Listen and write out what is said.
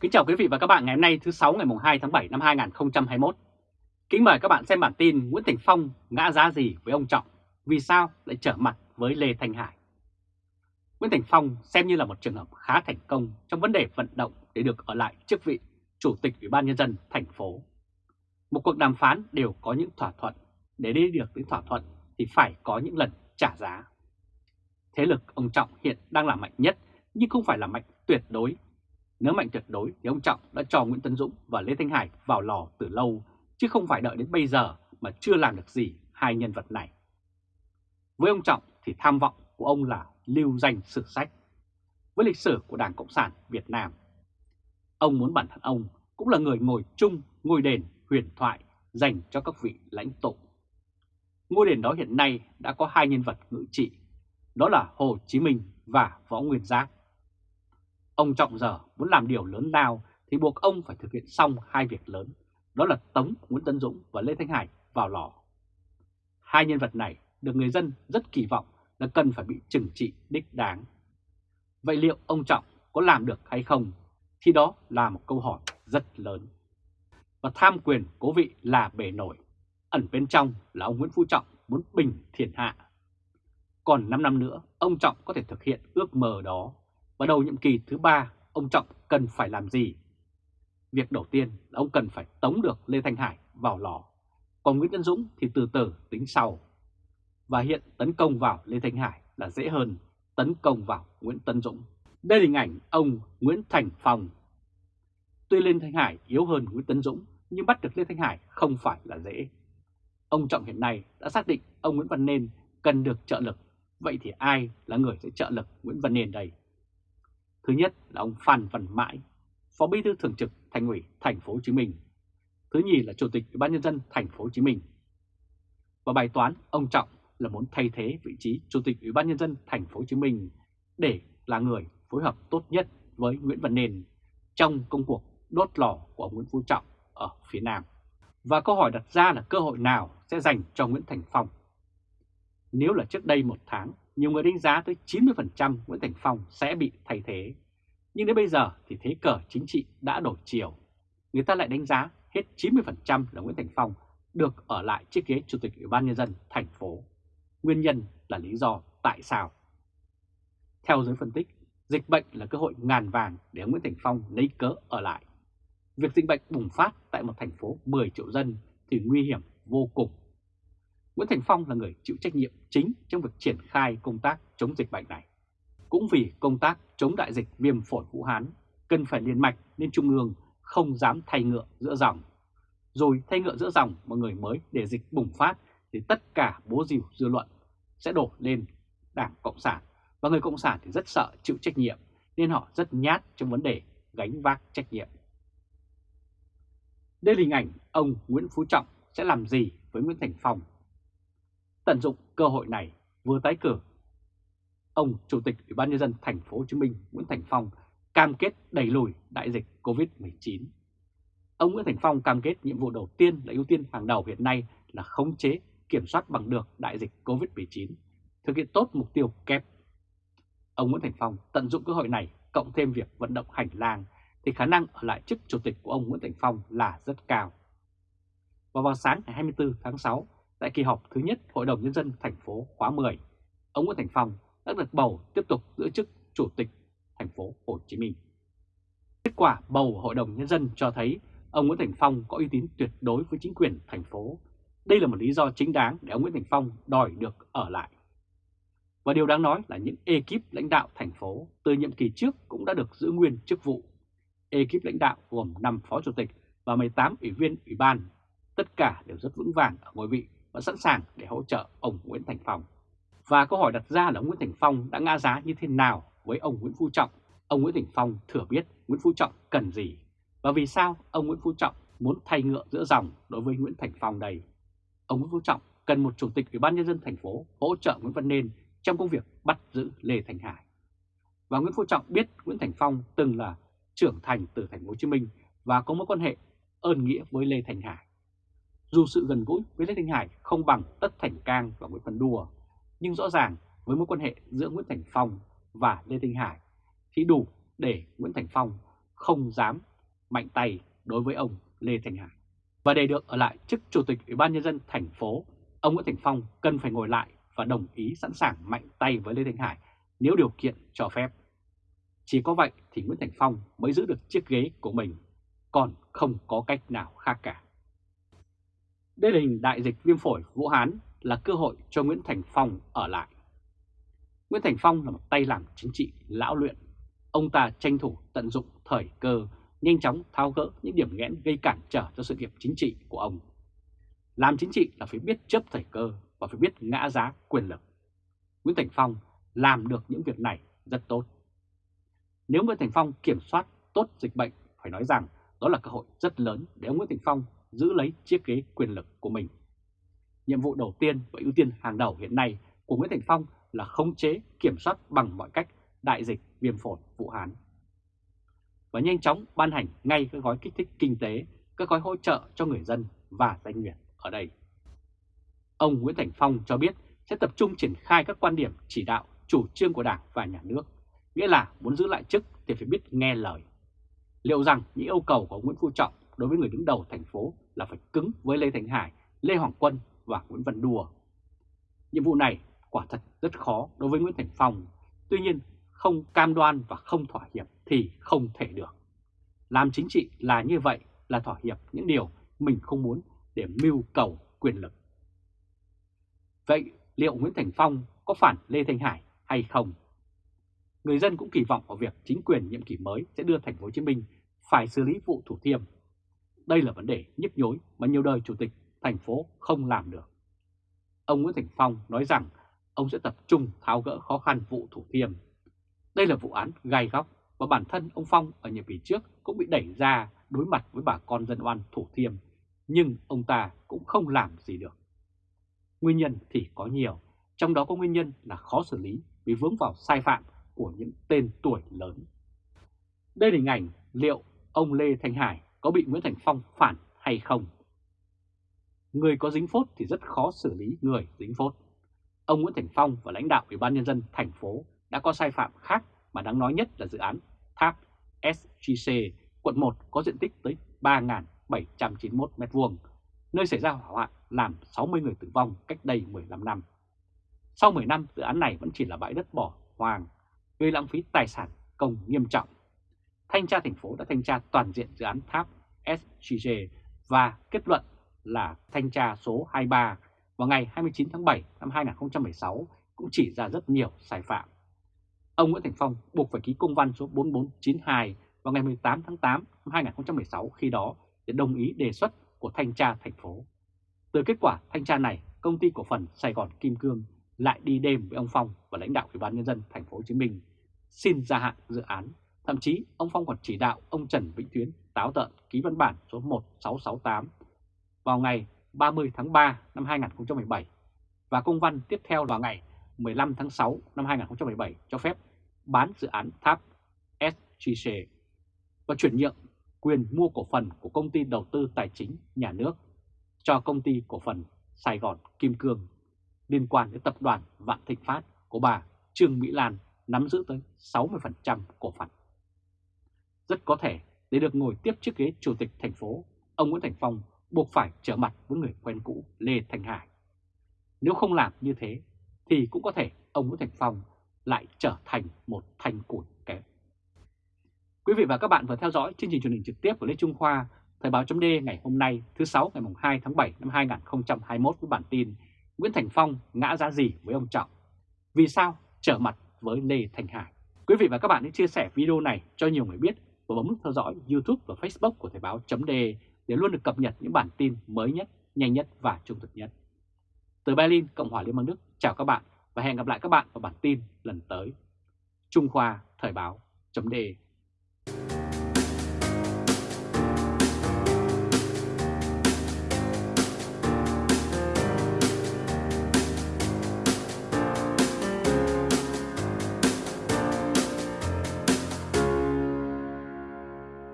Kính chào quý vị và các bạn ngày hôm nay thứ 6 ngày 2 tháng 7 năm 2021. Kính mời các bạn xem bản tin Nguyễn Thành Phong ngã giá gì với ông Trọng, vì sao lại trở mặt với Lê Thanh Hải. Nguyễn Thành Phong xem như là một trường hợp khá thành công trong vấn đề vận động để được ở lại chức vị Chủ tịch Ủy ban Nhân dân thành phố. Một cuộc đàm phán đều có những thỏa thuận, để đi được đến thỏa thuận thì phải có những lần trả giá. Thế lực ông Trọng hiện đang là mạnh nhất nhưng không phải là mạnh tuyệt đối nếu mạnh tuyệt đối thì ông Trọng đã cho Nguyễn Tấn Dũng và Lê Thanh Hải vào lò từ lâu, chứ không phải đợi đến bây giờ mà chưa làm được gì hai nhân vật này. Với ông Trọng thì tham vọng của ông là lưu danh sử sách. Với lịch sử của Đảng Cộng sản Việt Nam, ông muốn bản thân ông cũng là người ngồi chung ngôi đền huyền thoại dành cho các vị lãnh tụ. Ngôi đền đó hiện nay đã có hai nhân vật ngự trị, đó là Hồ Chí Minh và Võ Nguyên Giáp. Ông Trọng giờ muốn làm điều lớn lao thì buộc ông phải thực hiện xong hai việc lớn, đó là tống Nguyễn Tân Dũng và Lê Thanh Hải vào lò. Hai nhân vật này được người dân rất kỳ vọng là cần phải bị trừng trị đích đáng. Vậy liệu ông Trọng có làm được hay không? Thì đó là một câu hỏi rất lớn. Và tham quyền cố vị là bề nổi, ẩn bên trong là ông Nguyễn Phú Trọng muốn bình thiên hạ. Còn 5 năm nữa, ông Trọng có thể thực hiện ước mơ đó và đầu nhiệm kỳ thứ ba, ông Trọng cần phải làm gì? Việc đầu tiên là ông cần phải tống được Lê Thanh Hải vào lò, còn Nguyễn Tân Dũng thì từ từ tính sau. Và hiện tấn công vào Lê Thanh Hải là dễ hơn tấn công vào Nguyễn Tân Dũng. Đây là hình ảnh ông Nguyễn Thành Phong. Tuy Lê Thanh Hải yếu hơn Nguyễn Tân Dũng, nhưng bắt được Lê Thanh Hải không phải là dễ. Ông Trọng hiện nay đã xác định ông Nguyễn Văn Nên cần được trợ lực. Vậy thì ai là người sẽ trợ lực Nguyễn Văn Nên đây? Thứ nhất là ông Phan Văn Mãi, Phó Bí thư Thường trực Thành ủy Thành phố Hồ Chí Minh. Thứ nhì là Chủ tịch Ủy ban nhân dân Thành phố Hồ Chí Minh. Và bài toán ông Trọng là muốn thay thế vị trí Chủ tịch Ủy ban nhân dân Thành phố Hồ Chí Minh để là người phối hợp tốt nhất với Nguyễn Văn Nền trong công cuộc đốt lò của ông Nguyễn Phú Trọng ở phía Nam. Và câu hỏi đặt ra là cơ hội nào sẽ dành cho Nguyễn Thành Phong? Nếu là trước đây một tháng, nhiều người đánh giá tới 90% Nguyễn Thành Phong sẽ bị thay thế. Nhưng đến bây giờ thì thế cờ chính trị đã đổi chiều. Người ta lại đánh giá hết 90% là Nguyễn Thành Phong được ở lại chiếc ghế Chủ tịch Ủy ban Nhân dân thành phố. Nguyên nhân là lý do tại sao? Theo giới phân tích, dịch bệnh là cơ hội ngàn vàng để Nguyễn Thành Phong lấy cớ ở lại. Việc dịch bệnh bùng phát tại một thành phố 10 triệu dân thì nguy hiểm vô cùng Nguyễn Thành Phong là người chịu trách nhiệm chính trong việc triển khai công tác chống dịch bệnh này. Cũng vì công tác chống đại dịch viêm phổi Vũ Hán, cần phải liên mạch nên Trung ương không dám thay ngựa giữa dòng. Rồi thay ngựa giữa dòng mọi người mới để dịch bùng phát thì tất cả bố rìu dư luận sẽ đổ lên Đảng Cộng sản. Và người Cộng sản thì rất sợ chịu trách nhiệm nên họ rất nhát trong vấn đề gánh vác trách nhiệm. Đây là hình ảnh ông Nguyễn Phú Trọng sẽ làm gì với Nguyễn Thành Phong tận dụng cơ hội này vừa tái cử. Ông Chủ tịch Ủy ban nhân dân thành phố Hồ Chí Minh Nguyễn Thành Phong cam kết đẩy lùi đại dịch Covid-19. Ông Nguyễn Thành Phong cam kết nhiệm vụ đầu tiên là ưu tiên hàng đầu hiện nay là khống chế, kiểm soát bằng được đại dịch Covid-19, thực hiện tốt mục tiêu kép. Ông Nguyễn Thành Phong tận dụng cơ hội này cộng thêm việc vận động hành lang thì khả năng ở lại chức chủ tịch của ông Nguyễn Thành Phong là rất cao. Và vào sáng ngày 24 tháng 6, Tại kỳ họp thứ nhất Hội đồng Nhân dân thành phố khóa 10, ông Nguyễn Thành Phong đã được bầu tiếp tục giữ chức Chủ tịch thành phố Hồ Chí Minh. Kết quả bầu Hội đồng Nhân dân cho thấy ông Nguyễn Thành Phong có uy tín tuyệt đối với chính quyền thành phố. Đây là một lý do chính đáng để ông Nguyễn Thành Phong đòi được ở lại. Và điều đáng nói là những ekip lãnh đạo thành phố từ nhiệm kỳ trước cũng đã được giữ nguyên chức vụ. Ekip lãnh đạo gồm 5 phó chủ tịch và 18 ủy viên ủy ban, tất cả đều rất vững vàng ở ngôi vị và sẵn sàng để hỗ trợ ông Nguyễn Thành Phong. Và câu hỏi đặt ra là ông Nguyễn Thành Phong đã ngã giá như thế nào với ông Nguyễn Phú Trọng? Ông Nguyễn Thành Phong thừa biết Nguyễn Phú Trọng cần gì và vì sao ông Nguyễn Phú Trọng muốn thay ngựa giữa dòng đối với Nguyễn Thành Phong đây? Ông Nguyễn Phú Trọng cần một chủ tịch Ủy ban nhân dân thành phố hỗ trợ Nguyễn Văn Nên trong công việc bắt giữ Lê Thành Hải. Và Nguyễn Phú Trọng biết Nguyễn Thành Phong từng là trưởng thành từ thành phố Hồ Chí Minh và có mối quan hệ ơn nghĩa với Lê Thành Hải. Dù sự gần gũi với Lê Thanh Hải không bằng Tất Thành Cang và Nguyễn Văn Đùa, nhưng rõ ràng với mối quan hệ giữa Nguyễn Thành Phong và Lê Thanh Hải thì đủ để Nguyễn Thành Phong không dám mạnh tay đối với ông Lê Thành Hải. Và để được ở lại chức Chủ tịch Ủy ban Nhân dân thành phố, ông Nguyễn Thành Phong cần phải ngồi lại và đồng ý sẵn sàng mạnh tay với Lê thanh Hải nếu điều kiện cho phép. Chỉ có vậy thì Nguyễn Thành Phong mới giữ được chiếc ghế của mình, còn không có cách nào khác cả. Đây là hình đại dịch viêm phổi Vũ Hán là cơ hội cho Nguyễn Thành Phong ở lại. Nguyễn Thành Phong là một tay làm chính trị lão luyện. Ông ta tranh thủ tận dụng thời cơ, nhanh chóng tháo gỡ những điểm nghẽn gây cản trở cho sự nghiệp chính trị của ông. Làm chính trị là phải biết chấp thời cơ và phải biết ngã giá quyền lực. Nguyễn Thành Phong làm được những việc này rất tốt. Nếu Nguyễn Thành Phong kiểm soát tốt dịch bệnh, phải nói rằng đó là cơ hội rất lớn để ông Nguyễn Thành Phong giữ lấy chiếc ghế quyền lực của mình. Nhiệm vụ đầu tiên và ưu tiên hàng đầu hiện nay của Nguyễn Thành Phong là khống chế, kiểm soát bằng mọi cách đại dịch viêm phổi Vũ Hán. Và nhanh chóng ban hành ngay các gói kích thích kinh tế, các gói hỗ trợ cho người dân và doanh nghiệp ở đây. Ông Nguyễn Thành Phong cho biết sẽ tập trung triển khai các quan điểm chỉ đạo chủ trương của Đảng và Nhà nước, nghĩa là muốn giữ lại chức thì phải biết nghe lời. Liệu rằng những yêu cầu của Nguyễn Phú Trọng đối với người đứng đầu thành phố là phải cứng với Lê Thành Hải, Lê Hoàng Quân và Nguyễn Văn Đùa. Nhiệm vụ này quả thật rất khó đối với Nguyễn Thành Phong, tuy nhiên không cam đoan và không thỏa hiệp thì không thể được. Làm chính trị là như vậy, là thỏa hiệp những điều mình không muốn để mưu cầu quyền lực. Vậy liệu Nguyễn Thành Phong có phản Lê Thanh Hải hay không? Người dân cũng kỳ vọng vào việc chính quyền nhiệm kỳ mới sẽ đưa thành phố Hồ Chí Minh phải xử lý vụ Thủ Thiêm. Đây là vấn đề nhức nhối mà nhiều đời chủ tịch thành phố không làm được. Ông Nguyễn Thành Phong nói rằng ông sẽ tập trung tháo gỡ khó khăn vụ Thủ Thiêm. Đây là vụ án gai góc và bản thân ông Phong ở nhiệm kỳ trước cũng bị đẩy ra đối mặt với bà con dân oan Thủ Thiêm, nhưng ông ta cũng không làm gì được. Nguyên nhân thì có nhiều, trong đó có nguyên nhân là khó xử lý vì vướng vào sai phạm của những tên tuổi lớn. Đây là hình ảnh liệu ông Lê Thanh Hải có bị Nguyễn Thành Phong phản hay không? Người có dính phốt thì rất khó xử lý người dính phốt. Ông Nguyễn Thành Phong và lãnh đạo Ủy ban Nhân dân thành phố đã có sai phạm khác mà đáng nói nhất là dự án tháp SGC quận 1 có diện tích tới 3.791 m2, nơi xảy ra hỏa hoạn làm 60 người tử vong cách đây 15 năm. Sau 10 năm, dự án này vẫn chỉ là bãi đất bỏ hoang, gây lãng phí tài sản công nghiêm trọng. Thanh tra thành phố đã thanh tra toàn diện dự án tháp SGG và kết luận là thanh tra số 23 vào ngày 29 tháng 7 năm 2016 cũng chỉ ra rất nhiều sai phạm. Ông Nguyễn Thành Phong buộc phải ký công văn số 4492 vào ngày 18 tháng 8 năm 2016 khi đó để đồng ý đề xuất của thanh tra thành phố. Từ kết quả thanh tra này, công ty cổ phần Sài Gòn Kim Cương lại đi đêm với ông Phong và lãnh đạo Ủy ban nhân dân thành phố Hồ Chí Minh xin gia hạn dự án. Thậm chí, ông Phong còn chỉ đạo ông Trần Vĩnh Tuyến táo tợn ký văn bản số 1668 vào ngày 30 tháng 3 năm 2017 và công văn tiếp theo vào ngày 15 tháng 6 năm 2017 cho phép bán dự án tháp SGC và chuyển nhượng quyền mua cổ phần của công ty đầu tư tài chính nhà nước cho công ty cổ phần Sài Gòn Kim Cương liên quan đến tập đoàn Vạn Thịnh Phát của bà Trương Mỹ Lan nắm giữ tới 60% cổ phần. Rất có thể để được ngồi tiếp chiếc ghế chủ tịch thành phố, ông Nguyễn Thành Phong buộc phải trở mặt với người quen cũ Lê Thanh Hải. Nếu không làm như thế thì cũng có thể ông Nguyễn Thành Phong lại trở thành một thanh củi kém. Quý vị và các bạn vừa theo dõi chương trình truyền hình trực tiếp của Lê Trung Khoa, Thời báo chấm ngày hôm nay thứ sáu ngày 2 tháng 7 năm 2021 với bản tin Nguyễn Thành Phong ngã giá gì với ông Trọng? Vì sao trở mặt với Lê Thành Hải? Quý vị và các bạn hãy chia sẻ video này cho nhiều người biết và bấm nút theo dõi YouTube và Facebook của Thời báo chấm để luôn được cập nhật những bản tin mới nhất, nhanh nhất và trung thực nhất. Từ Berlin, Cộng hòa Liên bang Đức, chào các bạn và hẹn gặp lại các bạn vào bản tin lần tới. Trung Khoa Thời báo chấm